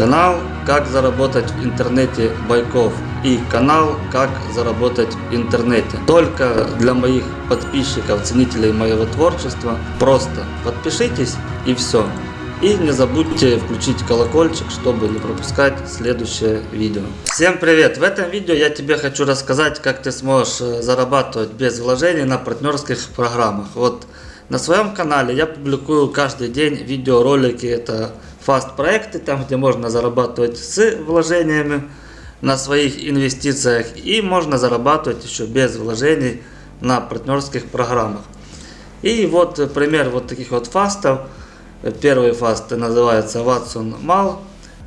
Канал «Как заработать в интернете Байков» и канал «Как заработать в интернете». Только для моих подписчиков, ценителей моего творчества. Просто подпишитесь и все. И не забудьте включить колокольчик, чтобы не пропускать следующее видео. Всем привет! В этом видео я тебе хочу рассказать, как ты сможешь э, зарабатывать без вложений на партнерских программах. Вот на своем канале я публикую каждый день видеоролики. Это фаст проекты, там где можно зарабатывать с вложениями на своих инвестициях и можно зарабатывать еще без вложений на партнерских программах. И вот пример вот таких вот фастов. Первый фаст называется Watson Mal.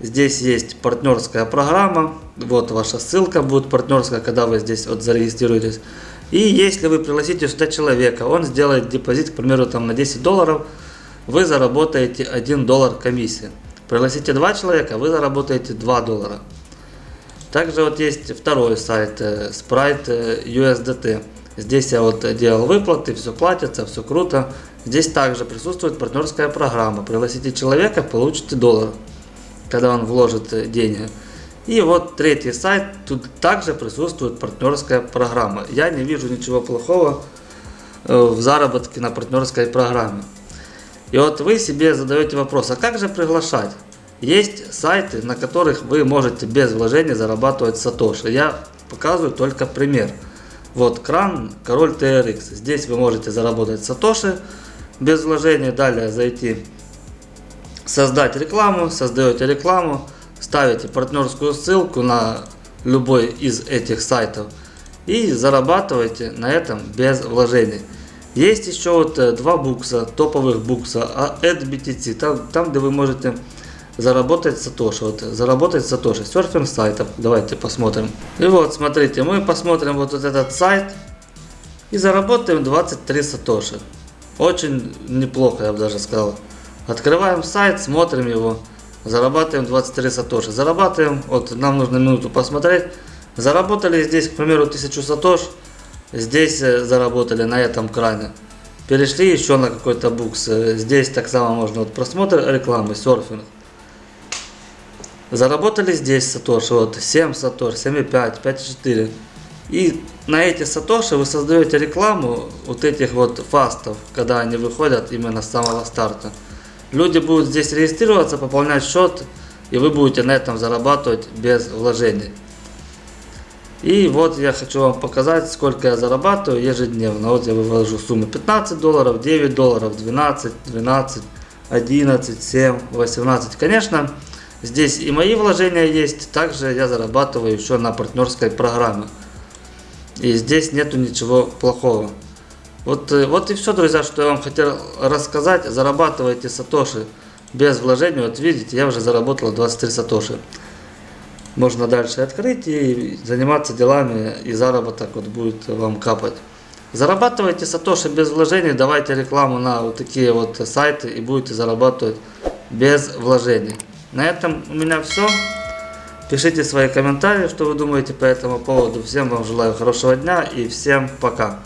Здесь есть партнерская программа. Вот ваша ссылка будет партнерская, когда вы здесь вот зарегистрируетесь. И если вы пригласите сюда человека, он сделает депозит, к примеру, там на 10 долларов, вы заработаете 1 доллар комиссии. Пригласите 2 человека, вы заработаете 2 доллара. Также вот есть второй сайт, э, Sprite э, USDT. Здесь я вот делал выплаты, все платится, все круто. Здесь также присутствует партнерская программа. Пригласите человека, получите доллар, когда он вложит э, деньги. И вот третий сайт, тут также присутствует партнерская программа. Я не вижу ничего плохого в заработке на партнерской программе. И вот вы себе задаете вопрос, а как же приглашать? Есть сайты, на которых вы можете без вложения зарабатывать сатоши. Я показываю только пример. Вот кран Король TRX. Здесь вы можете заработать сатоши без вложения. Далее зайти, создать рекламу, создаете рекламу, ставите партнерскую ссылку на любой из этих сайтов и зарабатываете на этом без вложений. Есть еще вот э, два букса, топовых букса, а AdBTC, там, там где вы можете заработать сатоши, вот, заработать сатоши, серфинг сайтов, давайте посмотрим. И вот, смотрите, мы посмотрим вот, вот этот сайт и заработаем 23 сатоши. Очень неплохо, я бы даже сказал. Открываем сайт, смотрим его, зарабатываем 23 сатоши. Зарабатываем, вот нам нужно минуту посмотреть. Заработали здесь, к примеру, 1000 сатош, Здесь э, заработали на этом кране. Перешли еще на какой-то букс. Э, здесь так само можно вот просмотр рекламы, серфинг. Заработали здесь сатоши, вот 7 сатош, 7,5, 5,4. И на эти сатоши вы создаете рекламу вот этих вот фастов, когда они выходят именно с самого старта. Люди будут здесь регистрироваться, пополнять счет, и вы будете на этом зарабатывать без вложений. И вот я хочу вам показать, сколько я зарабатываю ежедневно. Вот я вывожу сумму 15 долларов, 9 долларов, 12, 12, 11, 7, 18. Конечно, здесь и мои вложения есть. Также я зарабатываю еще на партнерской программе. И здесь нету ничего плохого. Вот, э, вот и все, друзья, что я вам хотел рассказать. Зарабатывайте сатоши без вложений. Вот видите, я уже заработал 23 сатоши можно дальше открыть и заниматься делами, и заработок вот будет вам капать. Зарабатывайте сатоши без вложений, давайте рекламу на вот такие вот сайты и будете зарабатывать без вложений. На этом у меня все. Пишите свои комментарии, что вы думаете по этому поводу. Всем вам желаю хорошего дня и всем пока.